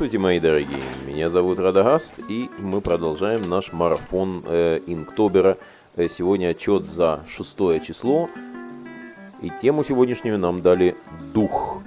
Здравствуйте, мои дорогие! Меня зовут Радагаст, и мы продолжаем наш марафон э, Инктобера. Э, сегодня отчет за шестое число, и тему сегодняшнюю нам дали «Дух».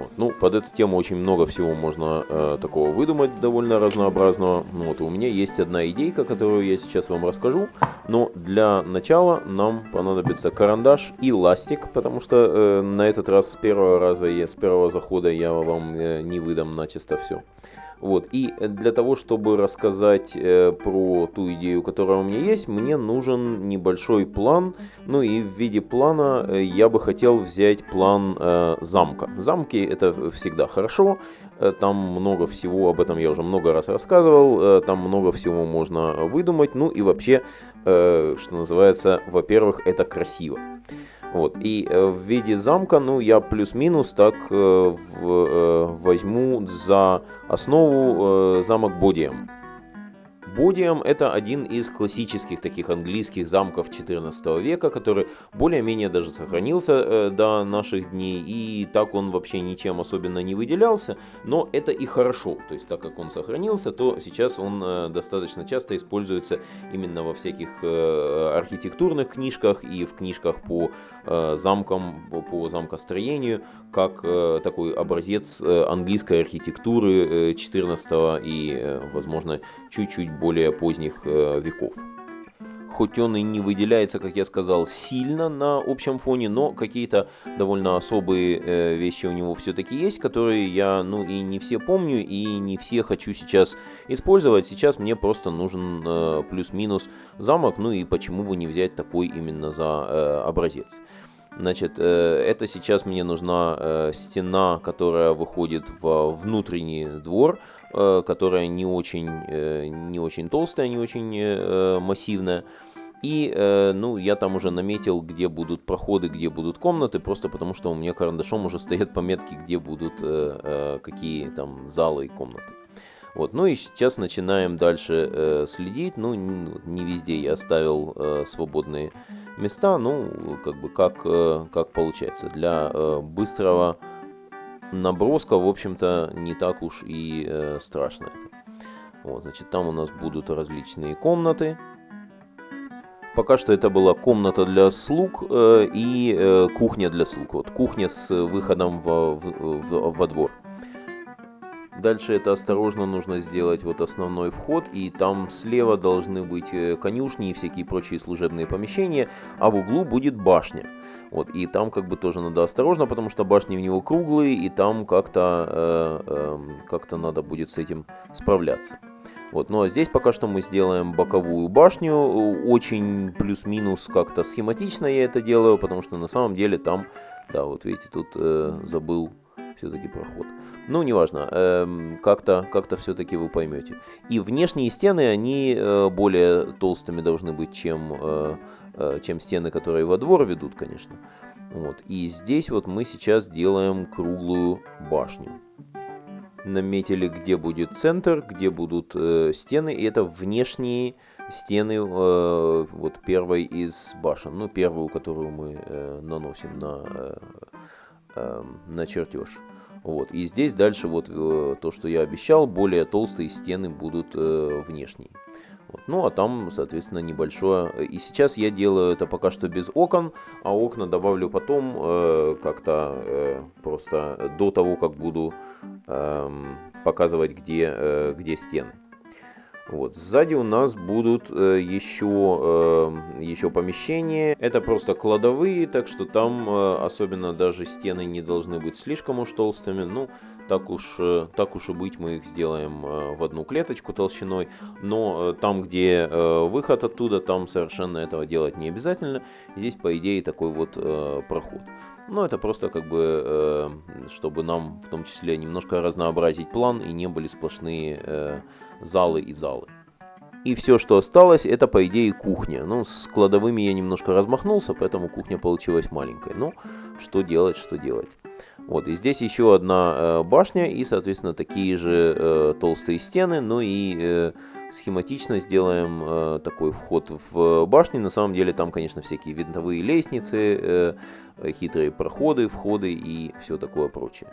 Вот. Ну, под эту тему очень много всего можно э, такого выдумать, довольно разнообразного. Ну, вот, у меня есть одна идейка, которую я сейчас вам расскажу. Но для начала нам понадобится карандаш и ластик, потому что э, на этот раз с первого раза, я, с первого захода я вам э, не выдам начисто все. Вот. И для того, чтобы рассказать э, про ту идею, которая у меня есть, мне нужен небольшой план. Ну и в виде плана э, я бы хотел взять план э, замка. Замки это всегда хорошо. Э, там много всего, об этом я уже много раз рассказывал. Э, там много всего можно выдумать. Ну и вообще, э, что называется, во-первых, это красиво. Вот. И в виде замка, ну, я плюс-минус так возьму за основу замок Бодием. Бодиум это один из классических таких английских замков 14 века, который более-менее даже сохранился э, до наших дней, и так он вообще ничем особенно не выделялся, но это и хорошо, то есть так как он сохранился, то сейчас он э, достаточно часто используется именно во всяких э, архитектурных книжках и в книжках по э, замкам, по замкостроению, как э, такой образец э, английской архитектуры э, 14 и, э, возможно, чуть-чуть более поздних э, веков. Хоть он и не выделяется, как я сказал, сильно на общем фоне, но какие-то довольно особые э, вещи у него все-таки есть, которые я, ну и не все помню, и не все хочу сейчас использовать. Сейчас мне просто нужен э, плюс-минус замок, ну и почему бы не взять такой именно за образец. Значит, это сейчас мне нужна стена, которая выходит в внутренний двор. Э, которая не очень, э, не очень толстая, не очень э, массивная. И, ну, я там уже наметил, где будут проходы, где будут комнаты, просто потому что у меня карандашом уже стоят пометки, где будут какие там залы и комнаты. Вот, ну и сейчас начинаем дальше э, следить. Ну, не, не везде я оставил э, свободные места, ну, как бы как, э, как получается. Для э, быстрого наброска, в общем-то, не так уж и э, страшно. Вот, значит, там у нас будут различные комнаты. Пока что это была комната для слуг э, и э, кухня для слуг. Вот кухня с выходом во, в, в, во двор. Дальше это осторожно нужно сделать вот основной вход, и там слева должны быть э, конюшни и всякие прочие служебные помещения, а в углу будет башня. Вот, и там как бы тоже надо осторожно, потому что башни в него круглые, и там как-то э, э, как надо будет с этим справляться. Вот, ну а здесь пока что мы сделаем боковую башню, очень плюс-минус как-то схематично я это делаю, потому что на самом деле там, да, вот видите, тут э, забыл все-таки проход. Ну, неважно, эм, как-то как все-таки вы поймете. И внешние стены, они э, более толстыми должны быть, чем, э, э, чем стены, которые во двор ведут, конечно. Вот. И здесь вот мы сейчас делаем круглую башню. Наметили, где будет центр, где будут э, стены. И это внешние стены э, вот первой из башен. Ну, первую, которую мы э, наносим на, э, э, на чертеж. Вот. И здесь дальше вот э, то, что я обещал, более толстые стены будут э, внешние. Вот. Ну а там, соответственно, небольшое. И сейчас я делаю это пока что без окон, а окна добавлю потом, э, как-то э, просто до того, как буду э, показывать, где, э, где стены. Вот. Сзади у нас будут э, еще, э, еще помещения. Это просто кладовые, так что там э, особенно даже стены не должны быть слишком уж толстыми. Ну, так уж, э, так уж и быть, мы их сделаем э, в одну клеточку толщиной. Но э, там, где э, выход оттуда, там совершенно этого делать не обязательно. Здесь, по идее, такой вот э, проход. Но это просто как бы, э, чтобы нам в том числе немножко разнообразить план и не были сплошные э, залы и залы. И все, что осталось, это по идее кухня. Ну, с кладовыми я немножко размахнулся, поэтому кухня получилась маленькой. Ну, что делать, что делать. Вот, и здесь еще одна э, башня и, соответственно, такие же э, толстые стены, ну и э, схематично сделаем э, такой вход в башню. На самом деле там, конечно, всякие винтовые лестницы, э, хитрые проходы, входы и все такое прочее.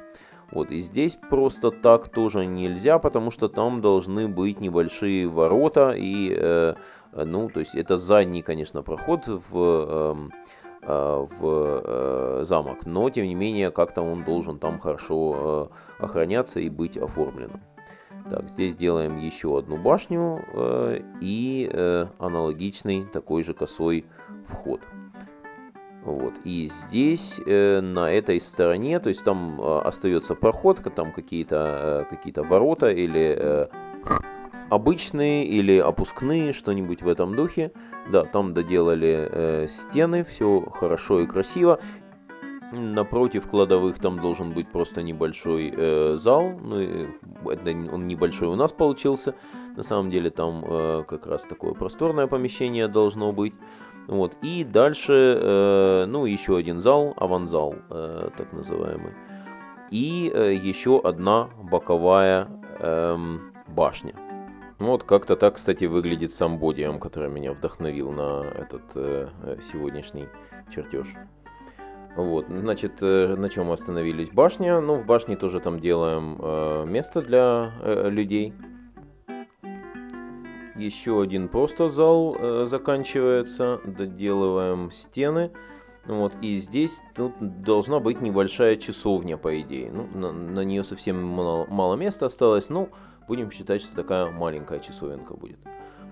Вот, и здесь просто так тоже нельзя, потому что там должны быть небольшие ворота, и, э, ну, то есть это задний, конечно, проход в, эм, э, в э, замок, но, тем не менее, как-то он должен там хорошо э, охраняться и быть оформленным. Так, здесь делаем еще одну башню э, и э, аналогичный такой же косой вход. Вот. И здесь, э, на этой стороне, то есть там э, остается проход, там какие-то э, какие ворота или э, обычные или опускные, что-нибудь в этом духе. Да, там доделали э, стены, все хорошо и красиво. Напротив кладовых там должен быть просто небольшой э, зал. Ну, это он небольшой у нас получился. На самом деле там э, как раз такое просторное помещение должно быть. Вот. И дальше, э, ну, еще один зал, аванзал, э, так называемый. И э, еще одна боковая э, башня. Вот как-то так, кстати, выглядит сам бодиум, который меня вдохновил на этот э, сегодняшний чертеж. Вот, значит, э, на чем мы остановились? Башня. Ну, в башне тоже там делаем э, место для э, людей. Еще один просто зал э, заканчивается. Доделываем стены. Вот, и здесь тут должна быть небольшая часовня, по идее. Ну, на, на нее совсем мало, мало места осталось. Ну, будем считать, что такая маленькая часовенка будет.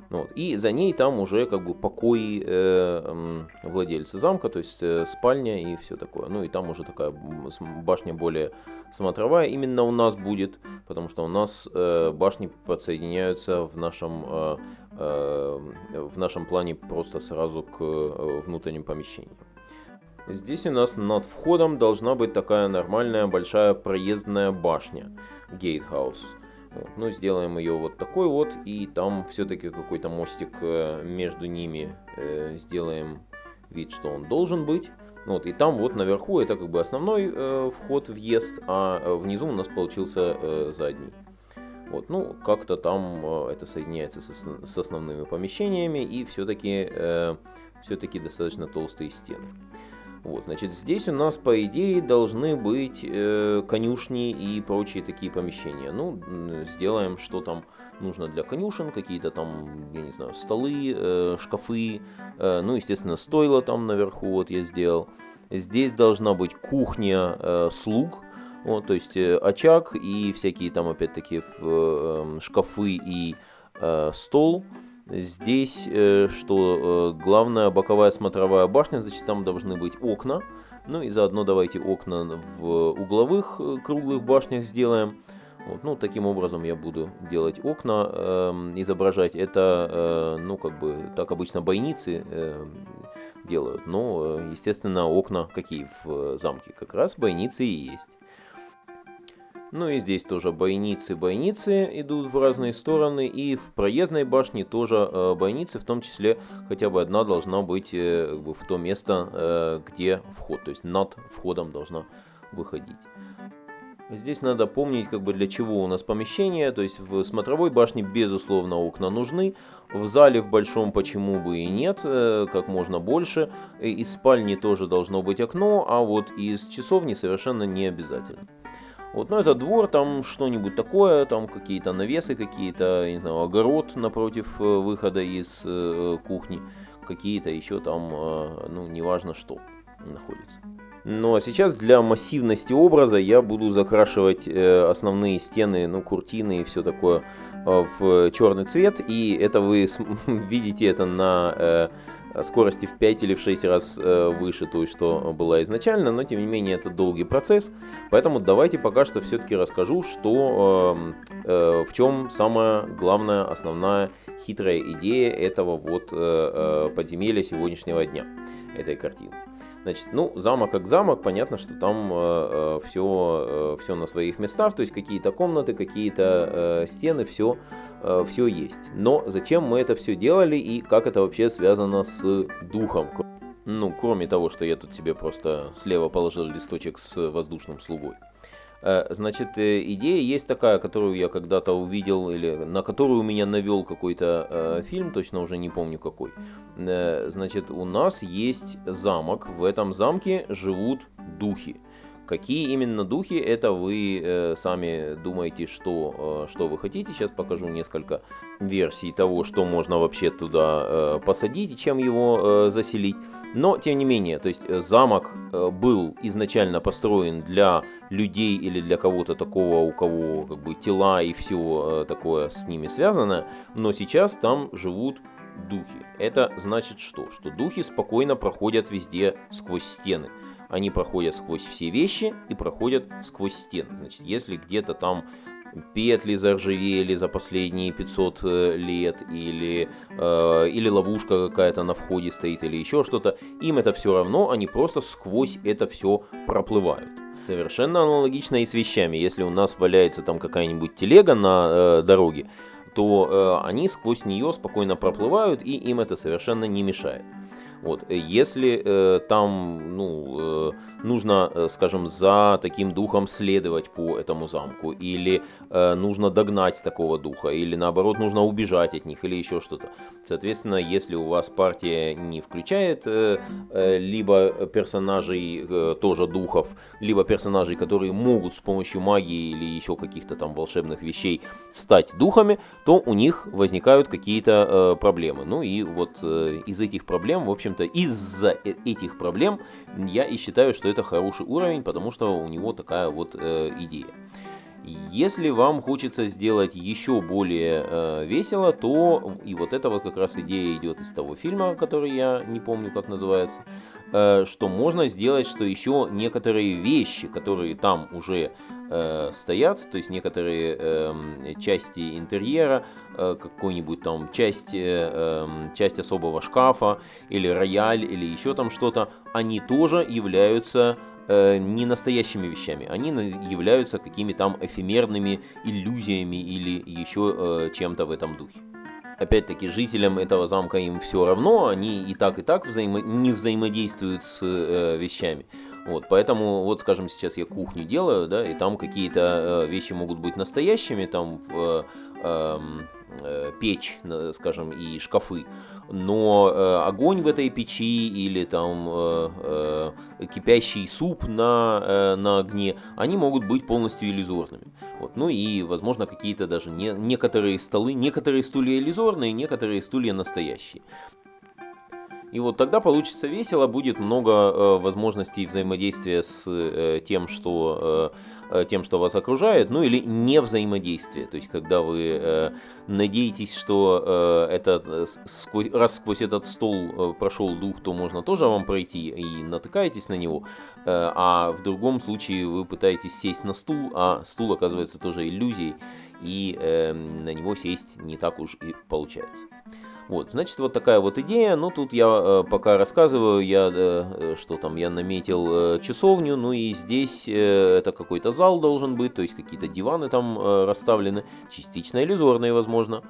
Вот. И за ней там уже как бы покой э, владельца замка, то есть э, спальня и все такое. Ну и там уже такая башня более смотровая именно у нас будет, потому что у нас э, башни подсоединяются в нашем, э, э, в нашем плане просто сразу к э, внутренним помещениям. Здесь у нас над входом должна быть такая нормальная большая проездная башня, гейтхаус. Вот. Ну, сделаем ее вот такой вот, и там все-таки какой-то мостик э, между ними э, сделаем вид, что он должен быть. Вот, и там вот наверху это как бы основной э, вход, въезд, а э, внизу у нас получился э, задний. Вот, ну, как-то там э, это соединяется с, с основными помещениями, и все-таки э, все-таки достаточно толстые стены. Вот, значит, здесь у нас, по идее, должны быть э, конюшни и прочие такие помещения. Ну, сделаем, что там нужно для конюшен, какие-то там, я не знаю, столы, э, шкафы, э, ну, естественно, стойло там наверху вот я сделал. Здесь должна быть кухня э, слуг, вот, то есть э, очаг и всякие там, опять-таки, э, шкафы и э, стол. Здесь, э, что э, главная боковая смотровая башня, значит, там должны быть окна. Ну и заодно давайте окна в угловых э, круглых башнях сделаем. Вот, ну, таким образом я буду делать окна, э, изображать. Это, э, ну, как бы, так обычно бойницы э, делают. Но, естественно, окна какие в замке? Как раз бойницы и есть. Ну и здесь тоже бойницы, бойницы идут в разные стороны. И в проездной башне тоже э, бойницы, в том числе хотя бы одна должна быть э, в то место, э, где вход. То есть над входом должна выходить. Здесь надо помнить, как бы для чего у нас помещение. То есть в смотровой башне, безусловно, окна нужны. В зале в большом почему бы и нет, э, как можно больше. Из спальни тоже должно быть окно, а вот из часовни совершенно не обязательно. Вот, ну, это двор, там что-нибудь такое, там какие-то навесы, какие-то, не знаю, огород напротив э, выхода из э, кухни, какие-то еще там, э, ну, неважно что находится. Ну а сейчас для массивности образа я буду закрашивать э, основные стены, ну, куртины и все такое э, в черный цвет. И это вы видите это на Э, скорости в 5 или в 6 раз э, выше той, что была изначально, но тем не менее это долгий процесс, поэтому давайте пока что все-таки расскажу, что эм, э, в чем самая главная, основная хитрая идея этого вот подземелья сегодняшнего дня, этой картины. Значит, ну, замок как замок, понятно, что там э, все, э, все на своих местах, то есть какие-то комнаты, какие-то э, стены, все, э, все есть. Но зачем мы это все делали и как это вообще связано с духом? Ну, кроме того, что я тут себе просто слева положил листочек с воздушным слугой. Э, значит, э, идея есть такая, которую я когда-то увидел, или на которую меня навел какой-то э, фильм, точно уже не помню какой. Э, значит, у нас есть замок, в этом замке живут духи. Какие именно духи, это вы э, сами думаете, что, э, что вы хотите. Сейчас покажу несколько версий того, что можно вообще туда э, посадить и чем его э, заселить. Но, тем не менее, то есть э, замок э, был изначально построен для людей или для кого-то такого, у кого как бы тела и все э, такое с ними связано, но сейчас там живут духи. Это значит что? Что духи спокойно проходят везде сквозь стены они проходят сквозь все вещи и проходят сквозь стены. Значит, если где-то там петли заржавели за последние 500 э, лет, или, э, или ловушка какая-то на входе стоит, или еще что-то, им это все равно, они просто сквозь это все проплывают. Совершенно аналогично и с вещами. Если у нас валяется там какая-нибудь телега на э, дороге, то э, они сквозь нее спокойно проплывают, и им это совершенно не мешает. Вот. Э, если э, там ну, э, нужно, э, скажем, за таким духом следовать по этому замку, или э, нужно догнать такого духа, или наоборот нужно убежать от них, или еще что-то. Соответственно, если у вас партия не включает э, э, либо персонажей э, тоже духов, либо персонажей, которые могут с помощью магии или еще каких-то там волшебных вещей стать духами, то у них возникают какие-то э, проблемы. Ну и вот э, из этих проблем, в общем-то, из-за э, этих проблем я и считаю, что это хороший уровень, потому что у него такая вот э, идея. Если вам хочется сделать еще более э, весело, то и вот эта вот как раз идея идет из того фильма, который я не помню как называется, э, что можно сделать, что еще некоторые вещи, которые там уже э, стоят, то есть некоторые э, части интерьера, э, какой-нибудь там часть, э, эм, часть особого шкафа или рояль или еще там что-то, они тоже являются э, не настоящими вещами, они являются какими-то эфемерными иллюзиями или еще э, чем-то в этом духе. Опять-таки, жителям этого замка им все равно, они и так, и так взаимо... не взаимодействуют с э, вещами. Вот, поэтому, вот, скажем, сейчас я кухню делаю, да, и там какие-то э, вещи могут быть настоящими, там э, э, печь, скажем, и шкафы, но э, огонь в этой печи или там э, э, кипящий суп на, э, на огне, они могут быть полностью иллюзорными. Вот. Ну и, возможно, какие-то даже не, некоторые столы, некоторые стулья иллюзорные, некоторые стулья настоящие. И вот тогда получится весело, будет много э, возможностей взаимодействия с э, тем, что, э, э, тем, что вас окружает, ну или не взаимодействие. То есть, когда вы э, надеетесь, что э, это, э, сквозь, раз сквозь этот стол э, прошел дух, то можно тоже вам пройти и натыкаетесь на него. Э, а в другом случае вы пытаетесь сесть на стул, а стул оказывается тоже иллюзией, и э, на него сесть не так уж и получается. Вот, значит, вот такая вот идея. Ну, тут я э, пока рассказываю, я, э, что там, я наметил э, часовню, ну и здесь э, это какой-то зал должен быть, то есть какие-то диваны там э, расставлены, частично иллюзорные, возможно.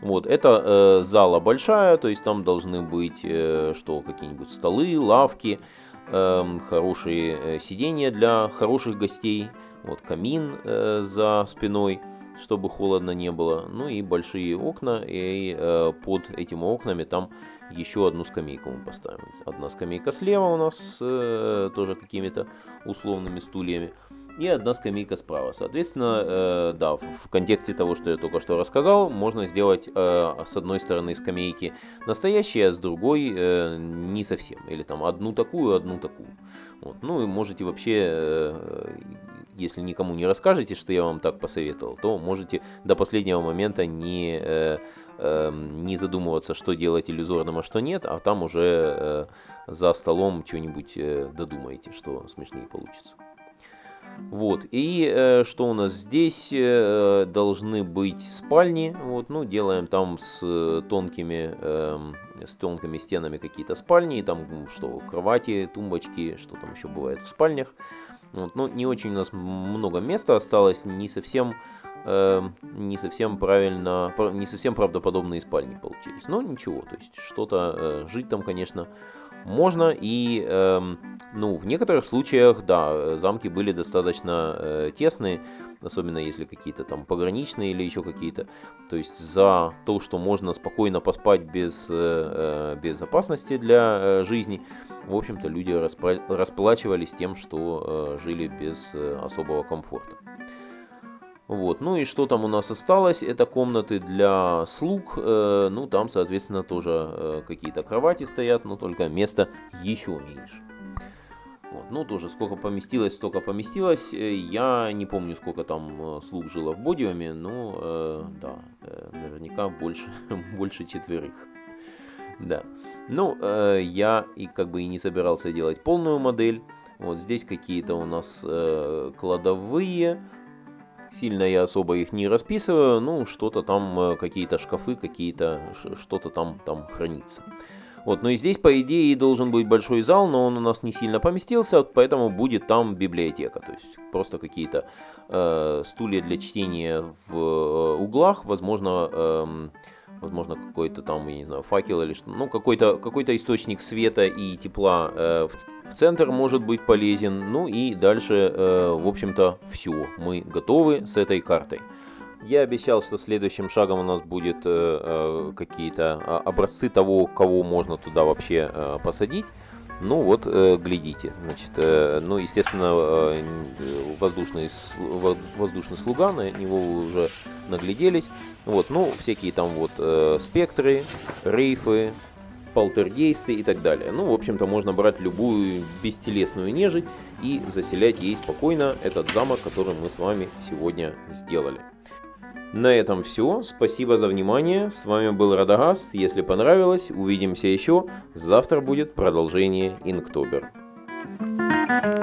Вот, это э, зала большая, то есть там должны быть, э, что, какие-нибудь столы, лавки, э, хорошие э, сиденья для хороших гостей, вот камин э, за спиной чтобы холодно не было. Ну и большие окна, и э, под этими окнами там еще одну скамейку мы поставим. Одна скамейка слева у нас с э, тоже какими-то условными стульями. И одна скамейка справа. Соответственно, э, да, в, в контексте того, что я только что рассказал, можно сделать э, с одной стороны скамейки настоящие, а с другой э, не совсем. Или там одну такую, одну такую. Вот. Ну и можете вообще э, если никому не расскажете, что я вам так посоветовал, то можете до последнего момента не, э, э, не задумываться, что делать иллюзорным, а что нет, а там уже э, за столом что-нибудь э, додумаете, что смешнее получится. Вот, и э, что у нас здесь? Э, должны быть спальни, вот, ну, делаем там с тонкими, э, с тонкими стенами какие-то спальни, там что, кровати, тумбочки, что там еще бывает в спальнях. Вот, ну, не очень у нас много места осталось, не совсем э, не совсем правильно, не совсем правдоподобные спальни получились. Но ничего, то есть что-то э, жить там, конечно, можно. И, э, ну, в некоторых случаях, да, замки были достаточно э, тесные, особенно если какие-то там пограничные или еще какие-то. То есть за то, что можно спокойно поспать без, э, э без опасности для э, жизни, в общем-то, люди расплачивались тем, что э, жили без э, особого комфорта. Вот. Ну и что там у нас осталось? Это комнаты для слуг. Э, ну там, соответственно, тоже э, какие-то кровати стоят, но только места еще меньше. Вот. Ну тоже сколько поместилось, столько поместилось. Э, я не помню, сколько там слуг жило в Бодиуме, но э, да, э, наверняка больше, больше четверых. Да. Ну, э, я и как бы и не собирался делать полную модель. Вот здесь какие-то у нас э, кладовые Сильно я особо их не расписываю, ну, что-то там, э, какие-то шкафы, какие-то, что-то там, там хранится. Вот, ну и здесь, по идее, должен быть большой зал, но он у нас не сильно поместился, поэтому будет там библиотека. То есть просто какие-то э, стулья для чтения в э, углах, возможно, э, возможно какой-то там, я не знаю, факел или что, ну какой-то какой источник света и тепла э, в, в центр может быть полезен. Ну и дальше, э, в общем-то, все, мы готовы с этой картой. Я обещал, что следующим шагом у нас будет э, э, какие-то а, образцы того, кого можно туда вообще э, посадить. Ну вот, э, глядите, значит, э, ну, естественно, э, воздушный, воздушный слуга, на него уже нагляделись. Вот, ну, всякие там вот спектры, рейфы, полтергейсты и так далее. Ну, в общем-то, можно брать любую бестелесную нежить и заселять ей спокойно этот замок, который мы с вами сегодня сделали. На этом все. Спасибо за внимание. С вами был Радагаст. Если понравилось, увидимся еще. Завтра будет продолжение Инктобер. Thank you.